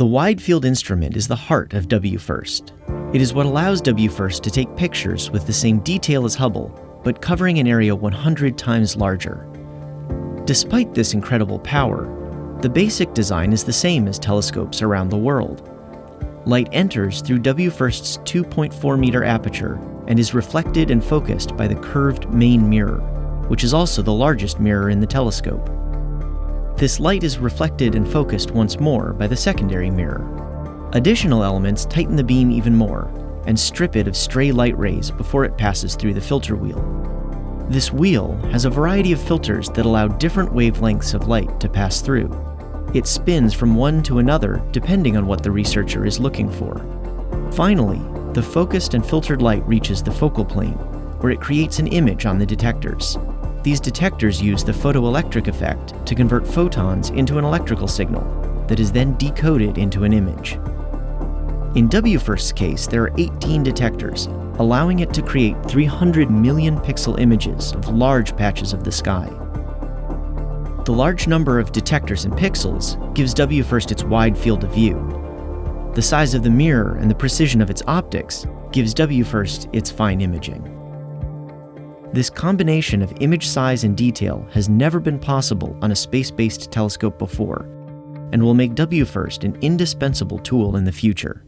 The Wide Field instrument is the heart of WFIRST. It is what allows WFIRST to take pictures with the same detail as Hubble, but covering an area 100 times larger. Despite this incredible power, the basic design is the same as telescopes around the world. Light enters through WFIRST's 2.4 meter aperture and is reflected and focused by the curved main mirror, which is also the largest mirror in the telescope. This light is reflected and focused once more by the secondary mirror. Additional elements tighten the beam even more and strip it of stray light rays before it passes through the filter wheel. This wheel has a variety of filters that allow different wavelengths of light to pass through. It spins from one to another depending on what the researcher is looking for. Finally, the focused and filtered light reaches the focal plane, where it creates an image on the detectors. These detectors use the photoelectric effect to convert photons into an electrical signal that is then decoded into an image. In WFIRST's case, there are 18 detectors, allowing it to create 300 million pixel images of large patches of the sky. The large number of detectors and pixels gives WFIRST its wide field of view. The size of the mirror and the precision of its optics gives WFIRST its fine imaging. This combination of image size and detail has never been possible on a space-based telescope before, and will make WFIRST an indispensable tool in the future.